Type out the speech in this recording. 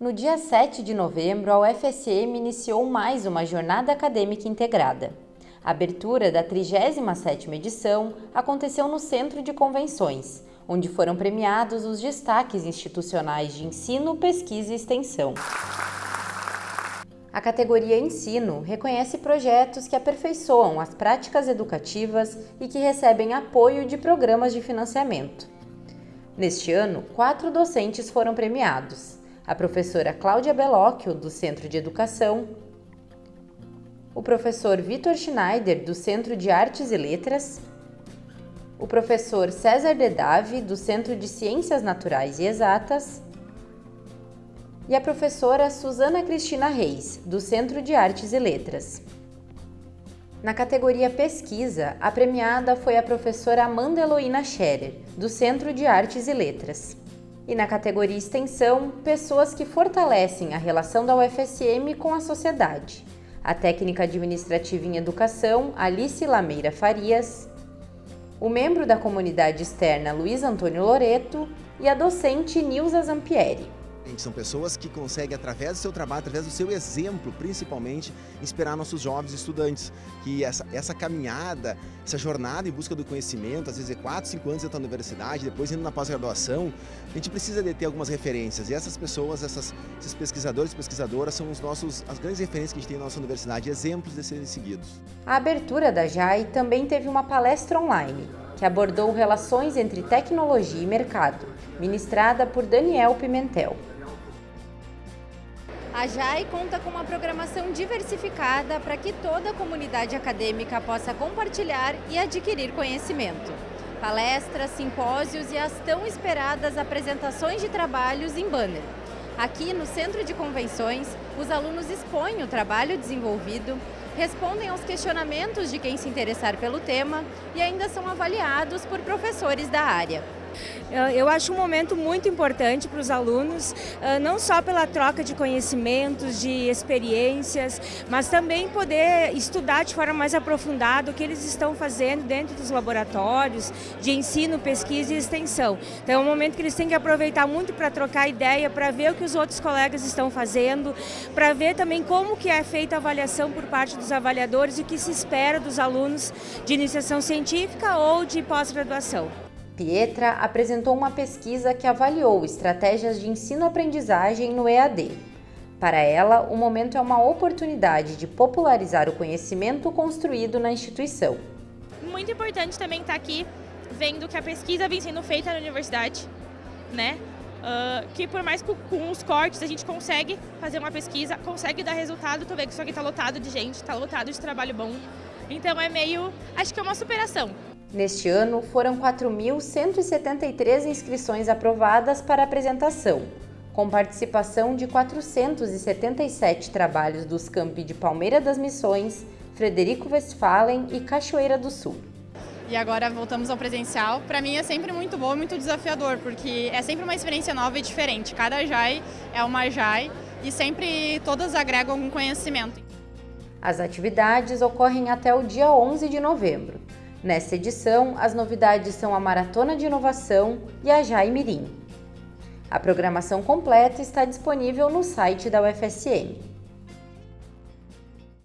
No dia 7 de novembro, a UFSM iniciou mais uma jornada acadêmica integrada. A abertura da 37ª edição aconteceu no Centro de Convenções, onde foram premiados os destaques institucionais de ensino, pesquisa e extensão. A categoria Ensino reconhece projetos que aperfeiçoam as práticas educativas e que recebem apoio de programas de financiamento. Neste ano, quatro docentes foram premiados. A professora Cláudia Belocchio, do Centro de Educação, o professor Vitor Schneider, do Centro de Artes e Letras, o professor César Dedave, do Centro de Ciências Naturais e Exatas, e a professora Susana Cristina Reis, do Centro de Artes e Letras. Na categoria Pesquisa, a premiada foi a professora Amanda Eloína Scherer, do Centro de Artes e Letras. E na categoria Extensão, pessoas que fortalecem a relação da UFSM com a sociedade. A técnica administrativa em educação, Alice Lameira Farias, o membro da comunidade externa Luiz Antônio Loreto e a docente Nilza Zampieri. São pessoas que conseguem, através do seu trabalho, através do seu exemplo, principalmente, inspirar nossos jovens estudantes. Que essa, essa caminhada, essa jornada em busca do conhecimento, às vezes é 4, 5 anos dentro da universidade, depois indo na pós-graduação, a gente precisa de ter algumas referências. E essas pessoas, essas, esses pesquisadores e pesquisadoras são os nossos, as grandes referências que a gente tem na nossa universidade, exemplos de serem seguidos. A abertura da JAI também teve uma palestra online, que abordou relações entre tecnologia e mercado, ministrada por Daniel Pimentel. A JAI conta com uma programação diversificada para que toda a comunidade acadêmica possa compartilhar e adquirir conhecimento. Palestras, simpósios e as tão esperadas apresentações de trabalhos em banner. Aqui no Centro de Convenções, os alunos expõem o trabalho desenvolvido, respondem aos questionamentos de quem se interessar pelo tema e ainda são avaliados por professores da área. Eu acho um momento muito importante para os alunos, ah, não só pela troca de conhecimentos, de experiências, mas também poder estudar de forma mais aprofundada o que eles estão fazendo dentro dos laboratórios de ensino, pesquisa e extensão. Então é um momento que eles têm que aproveitar muito para trocar ideia, para ver o que os outros colegas estão fazendo, para ver também como que é feita a avaliação por parte dos avaliadores e o que se espera dos alunos de iniciação científica ou de pós-graduação. Pietra apresentou uma pesquisa que avaliou estratégias de ensino-aprendizagem no EAD. Para ela, o momento é uma oportunidade de popularizar o conhecimento construído na instituição. Muito importante também estar aqui vendo que a pesquisa vem sendo feita na universidade, né? Uh, que por mais que com os cortes a gente consegue fazer uma pesquisa, consegue dar resultado, tu vê que isso aqui está lotado de gente, está lotado de trabalho bom. Então é meio, acho que é uma superação. Neste ano, foram 4.173 inscrições aprovadas para apresentação, com participação de 477 trabalhos dos campi de Palmeira das Missões, Frederico Westphalen e Cachoeira do Sul. E agora voltamos ao presencial. Para mim é sempre muito bom e muito desafiador, porque é sempre uma experiência nova e diferente. Cada JAI é uma JAI e sempre todas agregam algum conhecimento. As atividades ocorrem até o dia 11 de novembro. Nesta edição, as novidades são a Maratona de Inovação e a Jaimirim. A programação completa está disponível no site da UFSM.